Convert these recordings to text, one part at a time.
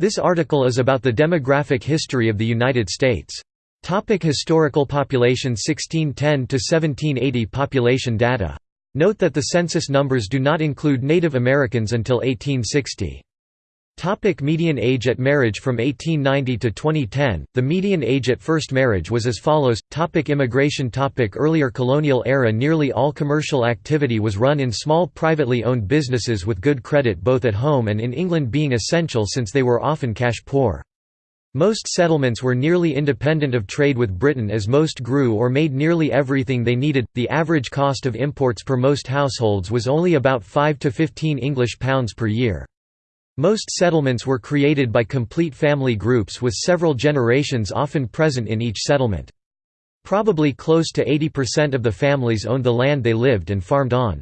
This article is about the demographic history of the United States. Topic historical population 1610 to 1780 population data. Note that the census numbers do not include Native Americans until 1860. Topic median age at marriage From 1890 to 2010, the median age at first marriage was as follows. Topic immigration topic Earlier colonial era Nearly all commercial activity was run in small privately owned businesses with good credit both at home and in England being essential since they were often cash poor. Most settlements were nearly independent of trade with Britain as most grew or made nearly everything they needed. The average cost of imports per most households was only about 5 to 15 English pounds per year. Most settlements were created by complete family groups with several generations often present in each settlement. Probably close to 80% of the families owned the land they lived and farmed on.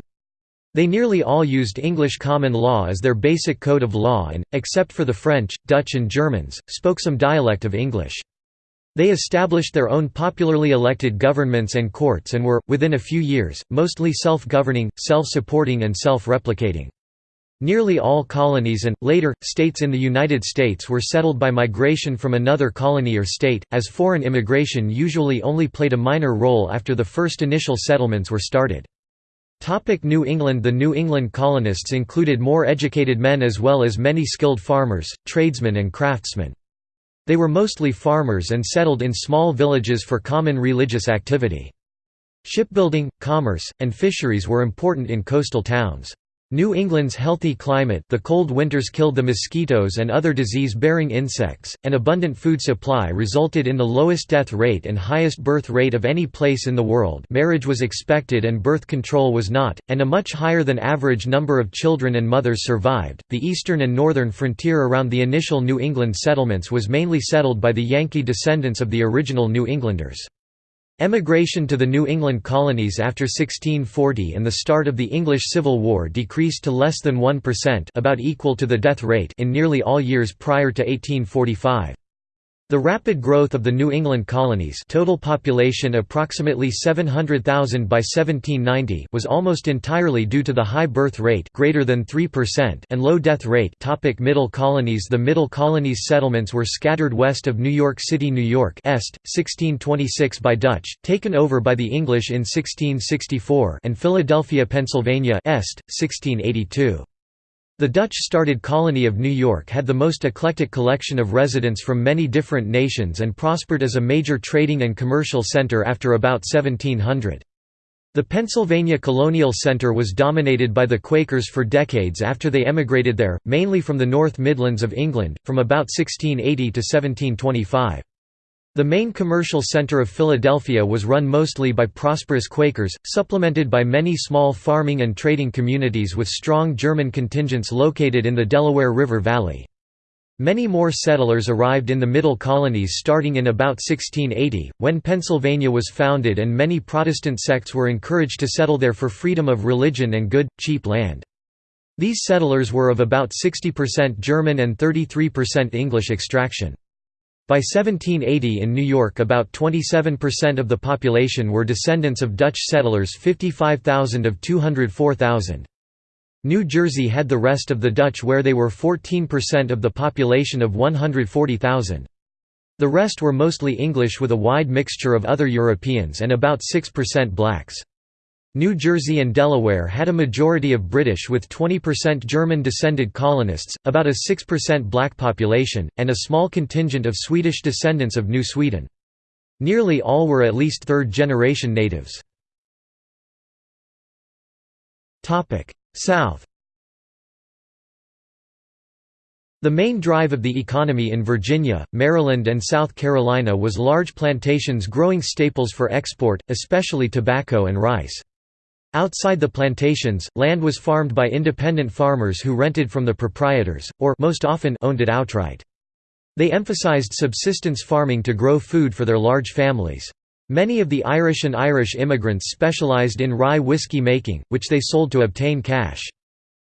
They nearly all used English common law as their basic code of law and, except for the French, Dutch and Germans, spoke some dialect of English. They established their own popularly elected governments and courts and were, within a few years, mostly self-governing, self-supporting and self-replicating. Nearly all colonies and, later, states in the United States were settled by migration from another colony or state, as foreign immigration usually only played a minor role after the first initial settlements were started. Topic New England The New England colonists included more educated men as well as many skilled farmers, tradesmen and craftsmen. They were mostly farmers and settled in small villages for common religious activity. Shipbuilding, commerce, and fisheries were important in coastal towns. New England's healthy climate the cold winters killed the mosquitoes and other disease-bearing insects, and abundant food supply resulted in the lowest death rate and highest birth rate of any place in the world marriage was expected and birth control was not, and a much higher than average number of children and mothers survived. The eastern and northern frontier around the initial New England settlements was mainly settled by the Yankee descendants of the original New Englanders. Emigration to the New England colonies after 1640 and the start of the English Civil War decreased to less than 1% about equal to the death rate in nearly all years prior to 1845. The rapid growth of the New England colonies total population approximately 700,000 by 1790 was almost entirely due to the high birth rate greater than 3% and low death rate topic Middle colonies The Middle colonies settlements were scattered west of New York City New York Est, 1626 by Dutch, taken over by the English in 1664 and Philadelphia, Pennsylvania Est, 1682. The Dutch-started colony of New York had the most eclectic collection of residents from many different nations and prospered as a major trading and commercial center after about 1700. The Pennsylvania Colonial Center was dominated by the Quakers for decades after they emigrated there, mainly from the North Midlands of England, from about 1680 to 1725. The main commercial center of Philadelphia was run mostly by prosperous Quakers, supplemented by many small farming and trading communities with strong German contingents located in the Delaware River Valley. Many more settlers arrived in the Middle Colonies starting in about 1680, when Pennsylvania was founded and many Protestant sects were encouraged to settle there for freedom of religion and good, cheap land. These settlers were of about 60% German and 33% English extraction. By 1780 in New York about 27% of the population were descendants of Dutch settlers 55,000 of 204,000. New Jersey had the rest of the Dutch where they were 14% of the population of 140,000. The rest were mostly English with a wide mixture of other Europeans and about 6% blacks. New Jersey and Delaware had a majority of British with 20% German-descended colonists, about a 6% black population, and a small contingent of Swedish descendants of New Sweden. Nearly all were at least third-generation natives. South The main drive of the economy in Virginia, Maryland and South Carolina was large plantations growing staples for export, especially tobacco and rice. Outside the plantations, land was farmed by independent farmers who rented from the proprietors, or most often owned it outright. They emphasized subsistence farming to grow food for their large families. Many of the Irish and Irish immigrants specialized in rye whiskey making, which they sold to obtain cash.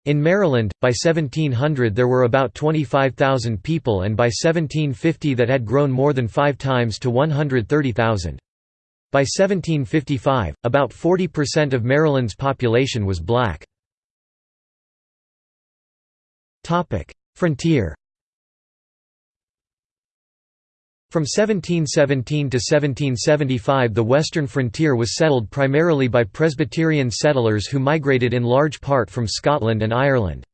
In Maryland, by 1700 there were about 25,000 people and by 1750 that had grown more than five times to 130,000. By 1755, about 40% of Maryland's population was black. Frontier From 1717 to 1775 the western frontier was settled primarily by Presbyterian settlers who migrated in large part from Scotland and Ireland.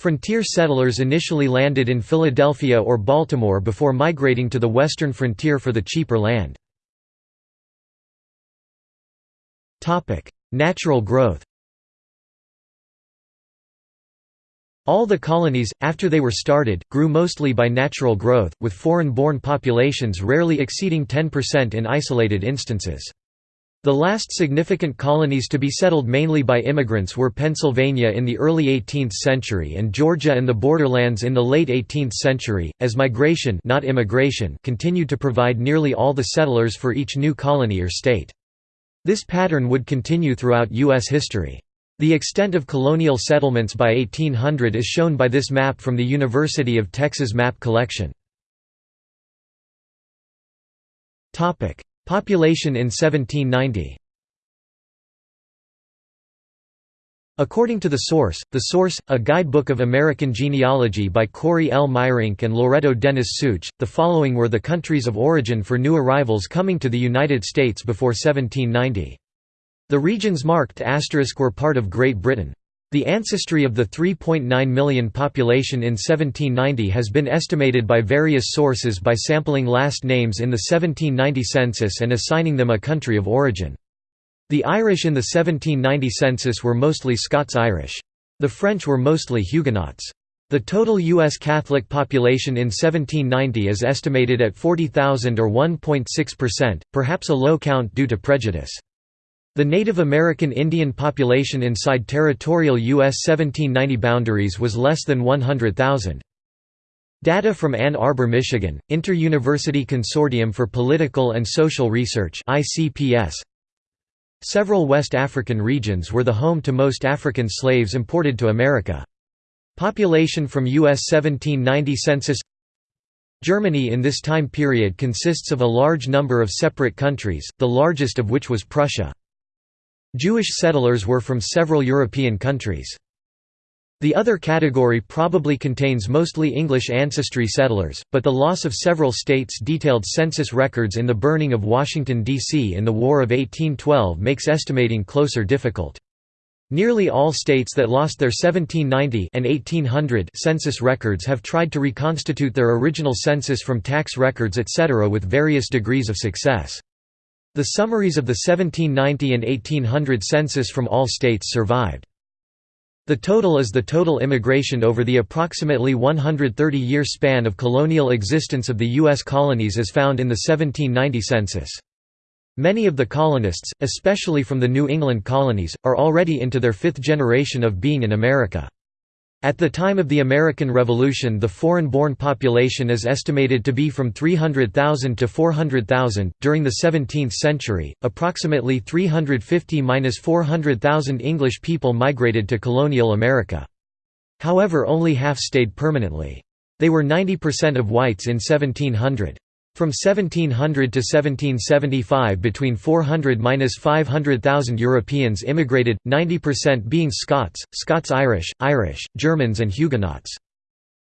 Frontier settlers initially landed in Philadelphia or Baltimore before migrating to the western frontier for the cheaper land. Natural growth All the colonies, after they were started, grew mostly by natural growth, with foreign-born populations rarely exceeding 10% in isolated instances. The last significant colonies to be settled mainly by immigrants were Pennsylvania in the early 18th century and Georgia and the borderlands in the late 18th century, as migration not immigration continued to provide nearly all the settlers for each new colony or state. This pattern would continue throughout U.S. history. The extent of colonial settlements by 1800 is shown by this map from the University of Texas Map Collection. Population in 1790 According to The Source, The Source, a guidebook of American genealogy by Kory L. Meyerink and Loretto Dennis Szucs, the following were the countries of origin for new arrivals coming to the United States before 1790. The regions marked asterisk were part of Great Britain. The ancestry of the 3.9 million population in 1790 has been estimated by various sources by sampling last names in the 1790 census and assigning them a country of origin. The Irish in the 1790 census were mostly Scots-Irish. The French were mostly Huguenots. The total U.S. Catholic population in 1790 is estimated at 40,000 or 1.6%, perhaps a low count due to prejudice. The Native American Indian population inside territorial U.S. 1790 boundaries was less than 100,000. Data from Ann Arbor, Michigan, Inter-University Consortium for Political and Social Research Several West African regions were the home to most African slaves imported to America. Population from U.S. 1790 census Germany in this time period consists of a large number of separate countries, the largest of which was Prussia. Jewish settlers were from several European countries. The other category probably contains mostly English ancestry settlers, but the loss of several states' detailed census records in the burning of Washington, D.C. in the War of 1812 makes estimating closer difficult. Nearly all states that lost their 1790 and 1800 census records have tried to reconstitute their original census from tax records etc. with various degrees of success. The summaries of the 1790 and 1800 census from all states survived. The total is the total immigration over the approximately 130-year span of colonial existence of the U.S. colonies as found in the 1790 census. Many of the colonists, especially from the New England colonies, are already into their fifth generation of being in America. At the time of the American Revolution the foreign-born population is estimated to be from 300,000 to 400,000. During the 17th century, approximately 350–400,000 English people migrated to colonial America. However only half stayed permanently. They were 90% of whites in 1700. From 1700 to 1775 between 400–500,000 Europeans immigrated, 90% being Scots, Scots-Irish, Irish, Germans and Huguenots.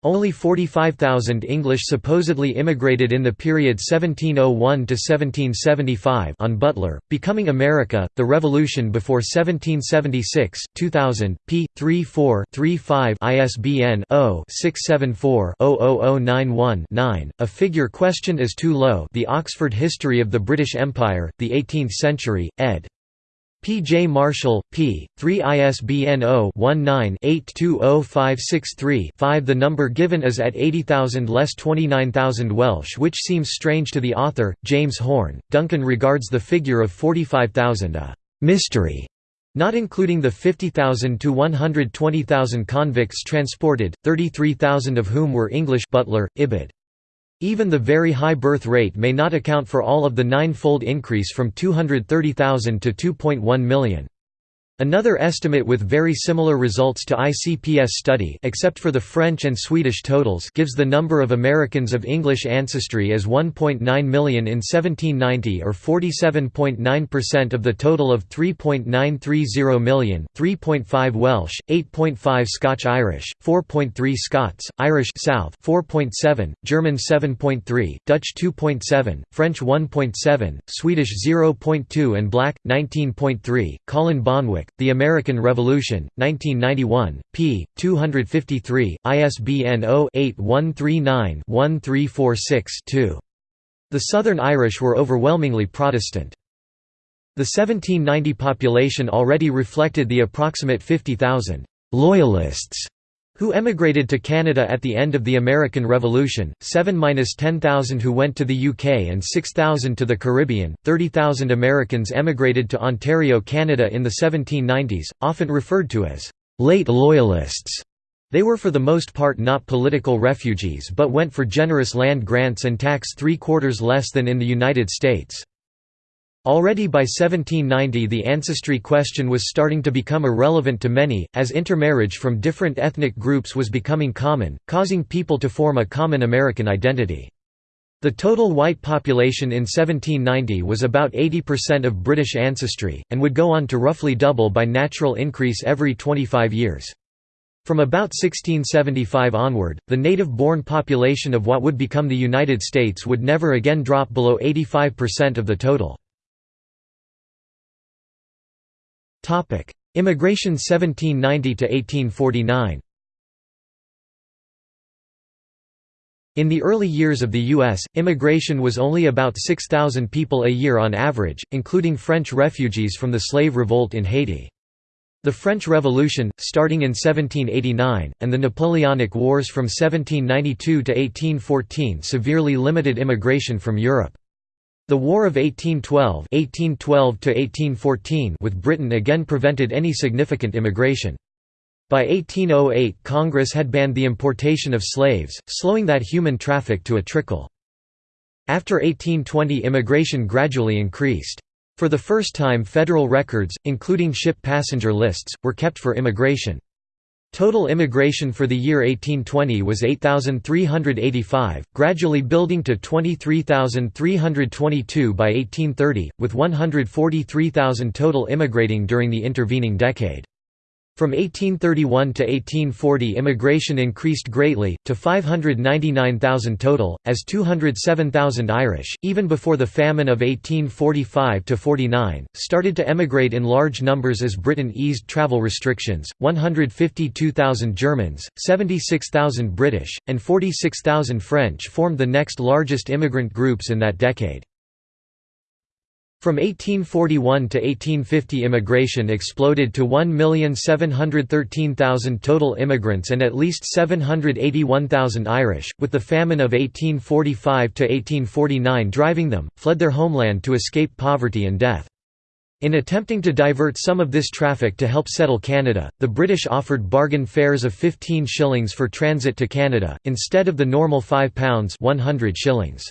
Only 45,000 English supposedly immigrated in the period 1701 to 1775 Jon Butler, Becoming America, The Revolution Before 1776, 2000, p. 34-35 ISBN 0-674-00091-9, a figure questioned as too low The Oxford History of the British Empire, the Eighteenth Century, ed. P. J. Marshall, p. 3 ISBN 0-19-820563-5 The number given is at 80,000 less 29,000 Welsh which seems strange to the author, James Horn. Duncan regards the figure of 45,000 a «mystery» not including the 50,000 to 120,000 convicts transported, 33,000 of whom were English Butler, Ibid. Even the very high birth rate may not account for all of the nine-fold increase from 230,000 to 2.1 million. Another estimate with very similar results to ICPS study except for the French and Swedish totals gives the number of Americans of English ancestry as 1.9 million in 1790 or 47.9% of the total of 3.930 million, 3.5 Welsh, 8.5 Scotch-Irish, 4.3 Scots, Irish South 4.7, German 7.3, Dutch 2.7, French 1.7, Swedish 0.2 and Black 19.3. Colin Bonwick the American Revolution, 1991, p. 253, ISBN 0-8139-1346-2. The Southern Irish were overwhelmingly Protestant. The 1790 population already reflected the approximate 50,000 «loyalists» who emigrated to Canada at the end of the American Revolution, 7–10,000 who went to the UK and 6,000 to the Caribbean, 30,000 Americans emigrated to Ontario, Canada in the 1790s, often referred to as «late Loyalists». They were for the most part not political refugees but went for generous land grants and tax three-quarters less than in the United States. Already by 1790 the ancestry question was starting to become irrelevant to many, as intermarriage from different ethnic groups was becoming common, causing people to form a common American identity. The total white population in 1790 was about 80% of British ancestry, and would go on to roughly double by natural increase every 25 years. From about 1675 onward, the native-born population of what would become the United States would never again drop below 85% of the total. Immigration 1790 to 1849. In the early years of the U.S., immigration was only about 6,000 people a year on average, including French refugees from the slave revolt in Haiti. The French Revolution, starting in 1789, and the Napoleonic Wars from 1792 to 1814 severely limited immigration from Europe. The War of 1812, 1812 with Britain again prevented any significant immigration. By 1808 Congress had banned the importation of slaves, slowing that human traffic to a trickle. After 1820 immigration gradually increased. For the first time federal records, including ship passenger lists, were kept for immigration. Total immigration for the year 1820 was 8,385, gradually building to 23,322 by 1830, with 143,000 total immigrating during the intervening decade. From 1831 to 1840 immigration increased greatly, to 599,000 total, as 207,000 Irish, even before the famine of 1845–49, started to emigrate in large numbers as Britain eased travel restrictions, 152,000 Germans, 76,000 British, and 46,000 French formed the next largest immigrant groups in that decade. From 1841 to 1850 immigration exploded to 1,713,000 total immigrants and at least 781,000 Irish, with the famine of 1845 to 1849 driving them, fled their homeland to escape poverty and death. In attempting to divert some of this traffic to help settle Canada, the British offered bargain fares of 15 shillings for transit to Canada, instead of the normal £5 100 shillings.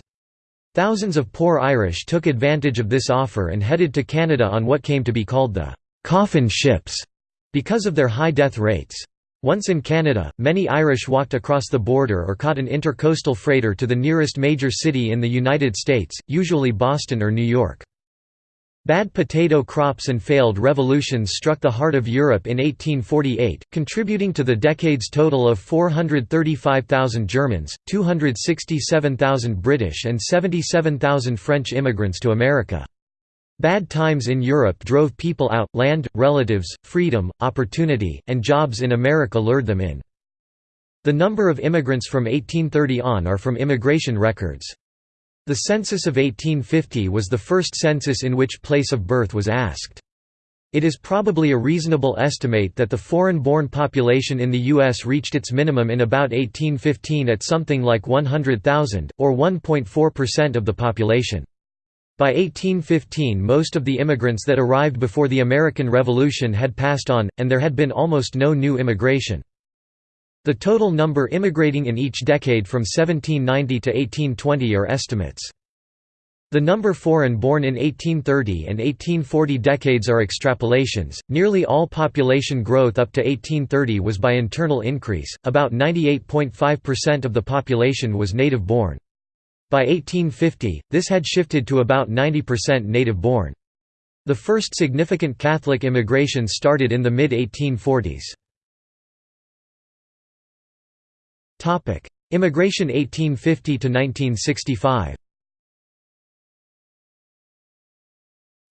Thousands of poor Irish took advantage of this offer and headed to Canada on what came to be called the «coffin ships» because of their high death rates. Once in Canada, many Irish walked across the border or caught an intercoastal freighter to the nearest major city in the United States, usually Boston or New York. Bad potato crops and failed revolutions struck the heart of Europe in 1848, contributing to the decade's total of 435,000 Germans, 267,000 British and 77,000 French immigrants to America. Bad times in Europe drove people out, land, relatives, freedom, opportunity, and jobs in America lured them in. The number of immigrants from 1830 on are from immigration records. The census of 1850 was the first census in which place of birth was asked. It is probably a reasonable estimate that the foreign-born population in the U.S. reached its minimum in about 1815 at something like 100,000, or 1.4% of the population. By 1815 most of the immigrants that arrived before the American Revolution had passed on, and there had been almost no new immigration. The total number immigrating in each decade from 1790 to 1820 are estimates. The number foreign born in 1830 and 1840 decades are extrapolations. Nearly all population growth up to 1830 was by internal increase, about 98.5% of the population was native born. By 1850, this had shifted to about 90% native born. The first significant Catholic immigration started in the mid 1840s. Immigration 1850 to 1965.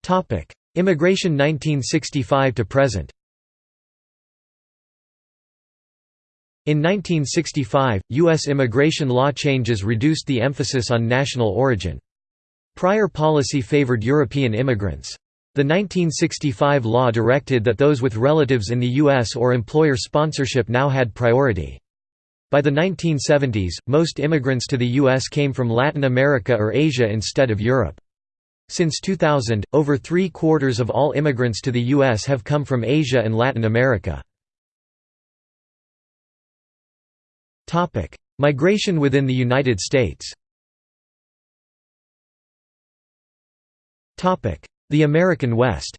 Topic: Immigration 1965 to present. In 1965, U.S. immigration law changes reduced the emphasis on national origin. Prior policy favored European immigrants. The 1965 law directed that those with relatives in the U.S. or employer sponsorship now had priority. By the 1970s, most immigrants to the U.S. came from Latin America or Asia instead of Europe. Since 2000, over three-quarters of all immigrants to the U.S. have come from Asia and Latin America. Migration within the United States The American West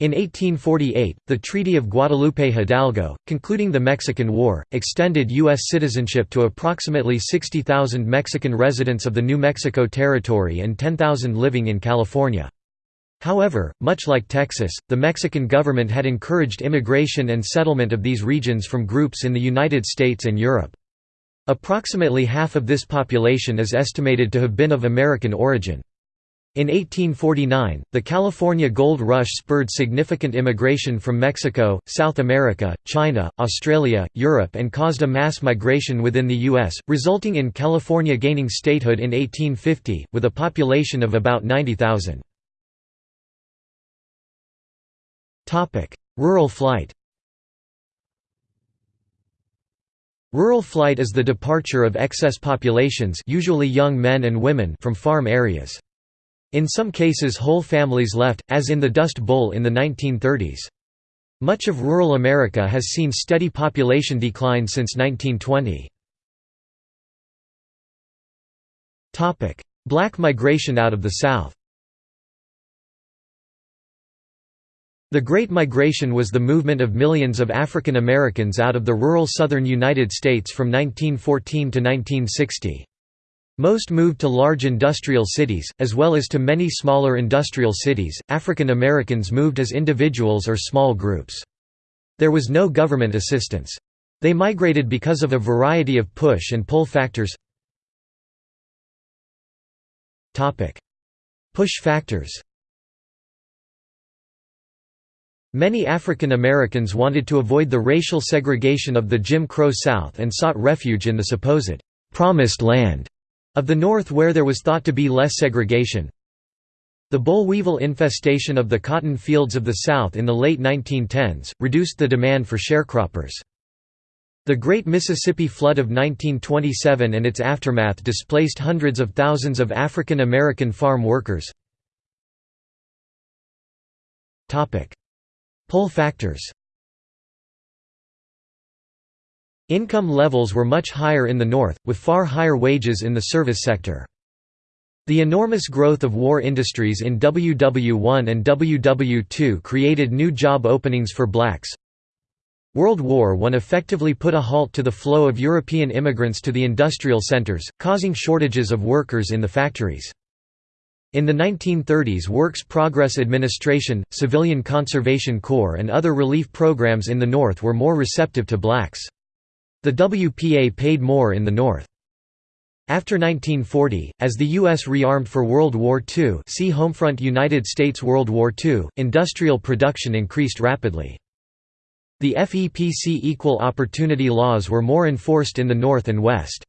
In 1848, the Treaty of Guadalupe Hidalgo, concluding the Mexican War, extended U.S. citizenship to approximately 60,000 Mexican residents of the New Mexico Territory and 10,000 living in California. However, much like Texas, the Mexican government had encouraged immigration and settlement of these regions from groups in the United States and Europe. Approximately half of this population is estimated to have been of American origin. In 1849, the California Gold Rush spurred significant immigration from Mexico, South America, China, Australia, Europe and caused a mass migration within the U.S., resulting in California gaining statehood in 1850, with a population of about 90,000. Rural flight Rural flight is the departure of excess populations usually young men and women from farm areas. In some cases whole families left, as in the Dust Bowl in the 1930s. Much of rural America has seen steady population decline since 1920. Black migration out of the South The Great Migration was the movement of millions of African Americans out of the rural southern United States from 1914 to 1960. Most moved to large industrial cities, as well as to many smaller industrial cities. African Americans moved as individuals or small groups. There was no government assistance. They migrated because of a variety of push and pull factors. Topic: Push factors Many African Americans wanted to avoid the racial segregation of the Jim Crow South and sought refuge in the supposed «promised land» Of the north where there was thought to be less segregation The boll weevil infestation of the cotton fields of the South in the late 1910s, reduced the demand for sharecroppers. The Great Mississippi Flood of 1927 and its aftermath displaced hundreds of thousands of African American farm workers. Pull factors Income levels were much higher in the North, with far higher wages in the service sector. The enormous growth of war industries in WW1 and WW2 created new job openings for blacks. World War I effectively put a halt to the flow of European immigrants to the industrial centers, causing shortages of workers in the factories. In the 1930s Works Progress Administration, Civilian Conservation Corps and other relief programs in the North were more receptive to blacks. The WPA paid more in the North. After 1940, as the U.S. rearmed for World War II see Homefront United States World War II, industrial production increased rapidly. The FEPC equal opportunity laws were more enforced in the North and West.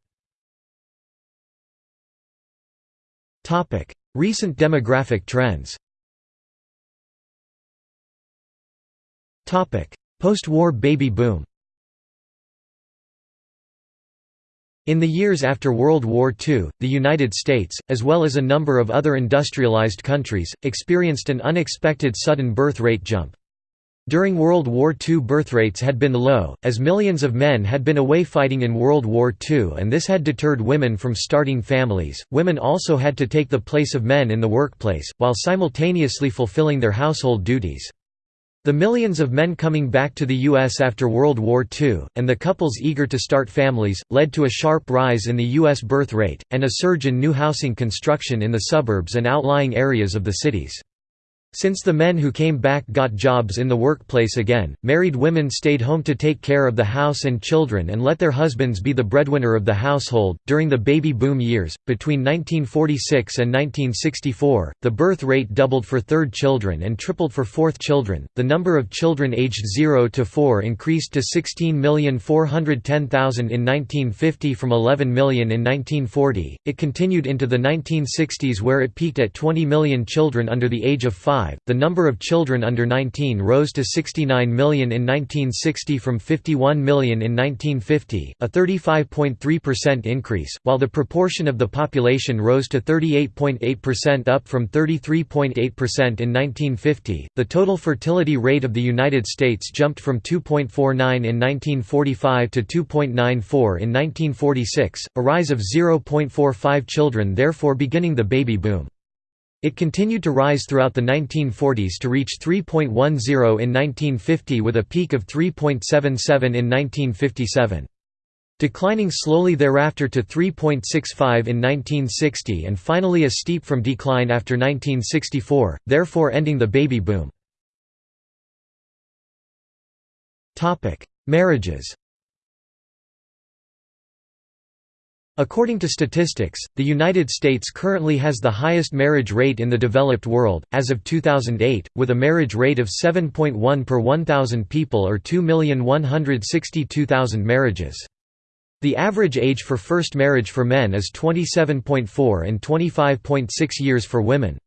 Recent demographic trends Post-war baby boom In the years after World War II, the United States, as well as a number of other industrialized countries, experienced an unexpected sudden birth rate jump. During World War II birth rates had been low, as millions of men had been away fighting in World War II and this had deterred women from starting families. Women also had to take the place of men in the workplace, while simultaneously fulfilling their household duties. The millions of men coming back to the U.S. after World War II, and the couples eager to start families, led to a sharp rise in the U.S. birth rate, and a surge in new housing construction in the suburbs and outlying areas of the cities. Since the men who came back got jobs in the workplace again, married women stayed home to take care of the house and children and let their husbands be the breadwinner of the household. During the baby boom years, between 1946 and 1964, the birth rate doubled for third children and tripled for fourth children. The number of children aged 0 to 4 increased to 16,410,000 in 1950 from 11 million in 1940. It continued into the 1960s where it peaked at 20 million children under the age of 5 the number of children under 19 rose to 69 million in 1960 from 51 million in 1950, a 35.3% increase, while the proportion of the population rose to 38.8% up from 33.8% in 1950. The total fertility rate of the United States jumped from 2.49 in 1945 to 2.94 in 1946, a rise of 0.45 children therefore beginning the baby boom. It continued to rise throughout the 1940s to reach 3.10 in 1950 with a peak of 3.77 in 1957. Declining slowly thereafter to 3.65 in 1960 and finally a steep from decline after 1964, therefore ending the baby boom. Marriages According to statistics, the United States currently has the highest marriage rate in the developed world, as of 2008, with a marriage rate of 7.1 per 1,000 people or 2,162,000 marriages. The average age for first marriage for men is 27.4 and 25.6 years for women.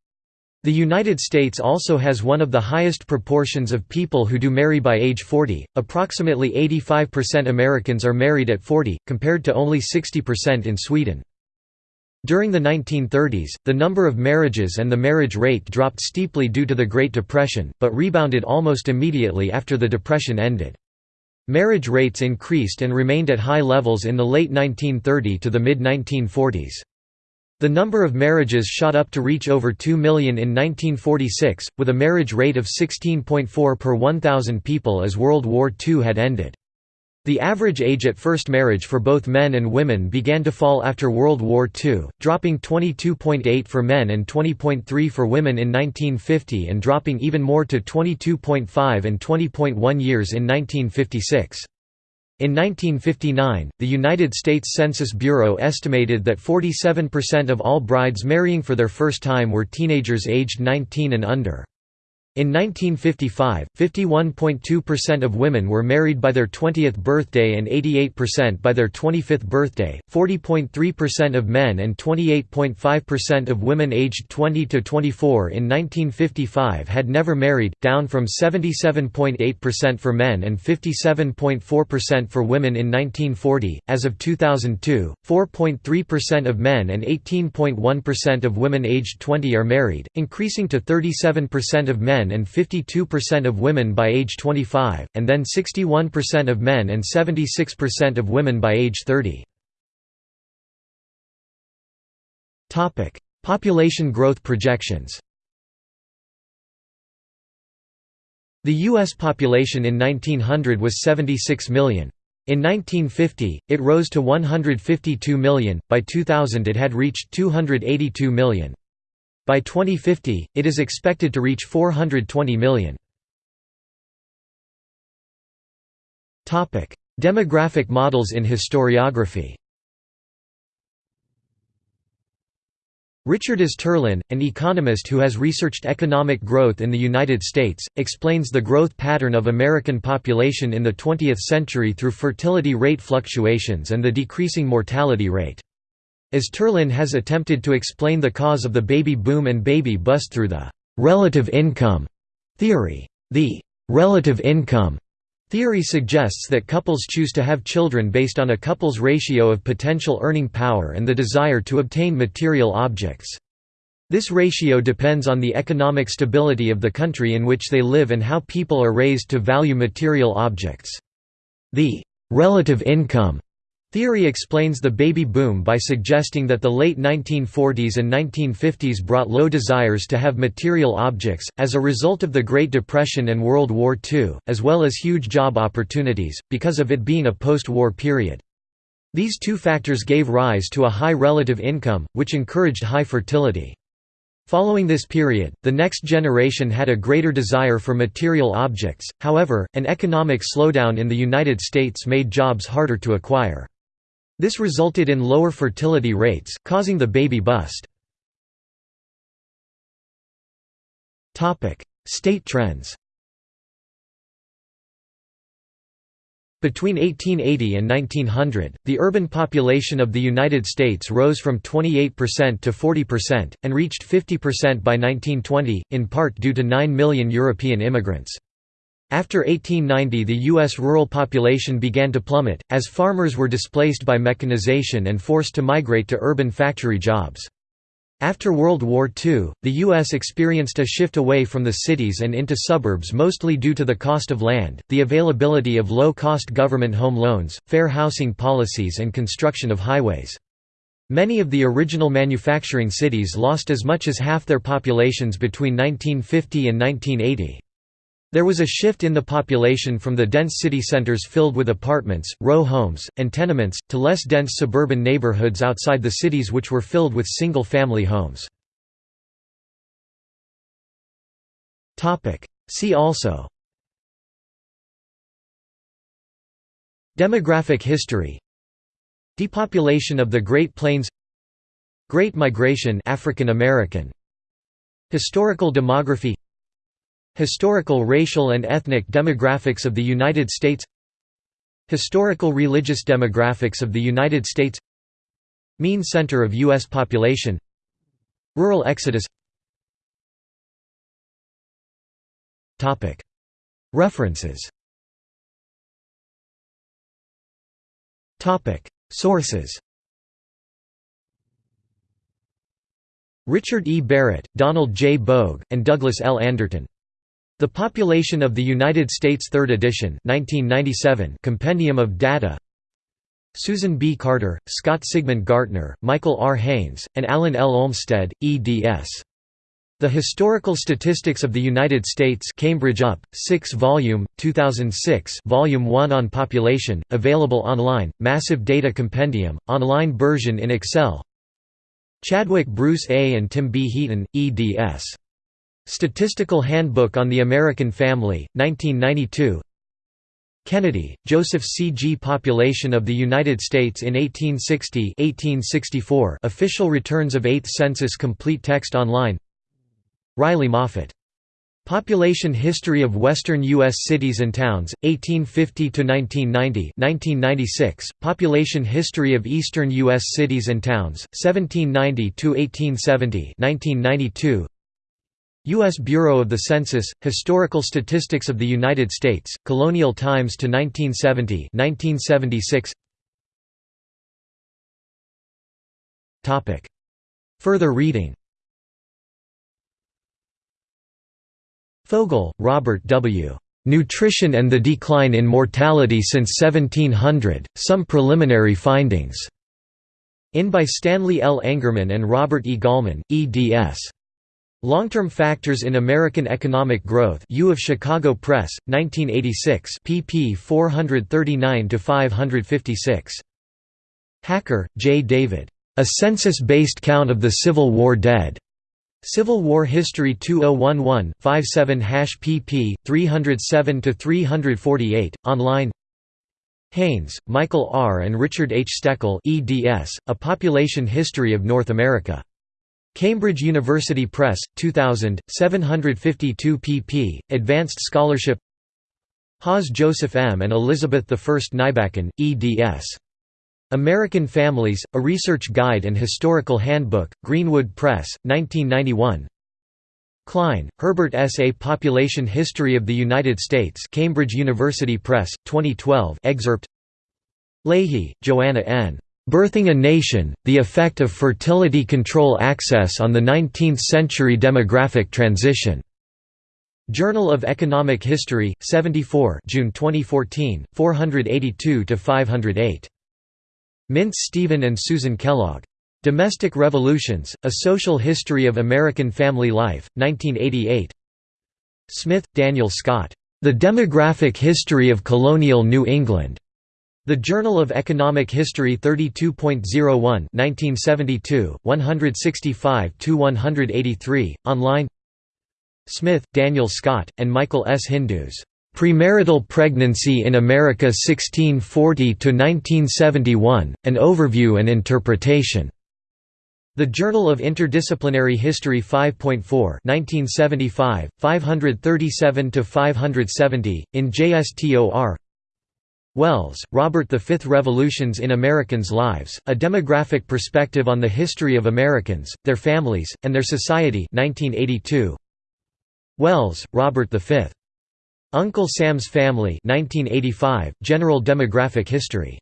The United States also has one of the highest proportions of people who do marry by age 40, approximately 85% Americans are married at 40, compared to only 60% in Sweden. During the 1930s, the number of marriages and the marriage rate dropped steeply due to the Great Depression, but rebounded almost immediately after the Depression ended. Marriage rates increased and remained at high levels in the late 1930 to the mid-1940s. The number of marriages shot up to reach over 2 million in 1946, with a marriage rate of 16.4 per 1,000 people as World War II had ended. The average age at first marriage for both men and women began to fall after World War II, dropping 22.8 for men and 20.3 for women in 1950 and dropping even more to 22.5 and 20.1 years in 1956. In 1959, the United States Census Bureau estimated that 47% of all brides marrying for their first time were teenagers aged 19 and under. In 1955, 51.2% of women were married by their 20th birthday and 88% by their 25th birthday, 40.3% of men and 28.5% of women aged 20 to 24 in 1955 had never married, down from 77.8% for men and 57.4% for women in 1940. As of 2002, 4.3% of men and 18.1% of women aged 20 are married, increasing to 37% of men men and 52% of women by age 25, and then 61% of men and 76% of women by age 30. Population growth projections The U.S. population in 1900 was 76 million. In 1950, it rose to 152 million, by 2000 it had reached 282 million. By 2050, it is expected to reach 420 million. Demographic models in historiography Richard Easterlin, an economist who has researched economic growth in the United States, explains the growth pattern of American population in the 20th century through fertility rate fluctuations and the decreasing mortality rate. Easterlin has attempted to explain the cause of the baby boom and baby bust through the «relative income» theory. The «relative income» theory suggests that couples choose to have children based on a couple's ratio of potential earning power and the desire to obtain material objects. This ratio depends on the economic stability of the country in which they live and how people are raised to value material objects. The relative income theory explains the baby boom by suggesting that the late 1940s and 1950s brought low desires to have material objects, as a result of the Great Depression and World War II, as well as huge job opportunities, because of it being a post-war period. These two factors gave rise to a high relative income, which encouraged high fertility. Following this period, the next generation had a greater desire for material objects, however, an economic slowdown in the United States made jobs harder to acquire. This resulted in lower fertility rates, causing the baby bust. State trends Between 1880 and 1900, the urban population of the United States rose from 28% to 40%, and reached 50% by 1920, in part due to 9 million European immigrants. After 1890 the U.S. rural population began to plummet, as farmers were displaced by mechanization and forced to migrate to urban factory jobs. After World War II, the U.S. experienced a shift away from the cities and into suburbs mostly due to the cost of land, the availability of low-cost government home loans, fair housing policies and construction of highways. Many of the original manufacturing cities lost as much as half their populations between 1950 and 1980. There was a shift in the population from the dense city centers filled with apartments, row homes, and tenements, to less dense suburban neighborhoods outside the cities which were filled with single-family homes. See also. Demographic history. Depopulation of the Great Plains. Great Migration African American. Historical demography Historical racial and ethnic demographics of the United States Historical religious demographics of the United States Mean center of U.S. population Rural exodus References Sources Richard E. Barrett, Donald J. Bogue, and Douglas L. Anderton the Population of the United States 3rd edition 1997 Compendium of Data Susan B. Carter, Scott Sigmund Gartner, Michael R. Haines, and Alan L. Olmstead, eds. The Historical Statistics of the United States Cambridge UP, 6 volume, 2006 Volume 1 on Population, available online, Massive Data Compendium, online version in Excel Chadwick Bruce A. and Tim B. Heaton, eds. Statistical Handbook on the American Family, 1992 Kennedy, Joseph C. G. Population of the United States in 1860 1864 Official Returns of 8th Census Complete Text Online Riley Moffat. Population History of Western U.S. Cities and Towns, 1850–1990 1996, Population History of Eastern U.S. Cities and Towns, 1790–1870 1992 U.S. Bureau of the Census, Historical Statistics of the United States, Colonial Times to 1970 1976. Further reading Fogel, Robert W. "'Nutrition and the Decline in Mortality Since 1700, Some Preliminary Findings' in by Stanley L. Engerman and Robert E. Gallman, eds. Long-term factors in American economic growth U of Chicago Press, 1986 pp 439 to 556. Hacker, J. David. A Census-Based Count of the Civil War Dead. Civil War History 2011, 57 pp. 307 to 348. online Haines, Michael R. and Richard H. Steckel eds, A Population History of North America. Cambridge University Press, 2000, 752 pp. Advanced Scholarship Hawes Joseph M. and Elizabeth I Nybakken, eds. American Families, A Research Guide and Historical Handbook, Greenwood Press, 1991 Klein, Herbert S. A Population History of the United States Cambridge University Press, 2012 excerpt Lahey, Joanna N. Birthing a Nation, The Effect of Fertility Control Access on the Nineteenth-Century Demographic Transition. Journal of Economic History, 74 June 2014, 482–508. Mintz Stephen and Susan Kellogg. Domestic Revolutions, A Social History of American Family Life, 1988 Smith, Daniel Scott. The Demographic History of Colonial New England. The Journal of Economic History 32.01 1972, 165–183, online Smith, Daniel Scott, and Michael S. Hindus. Premarital Pregnancy in America 1640–1971, An Overview and Interpretation. The Journal of Interdisciplinary History 5.4 1975, 537–570, in JSTOR Wells, Robert The Fifth Revolutions in Americans' Lives, A Demographic Perspective on the History of Americans, Their Families, and Their Society 1982. Wells, Robert V. Uncle Sam's Family 1985, General Demographic History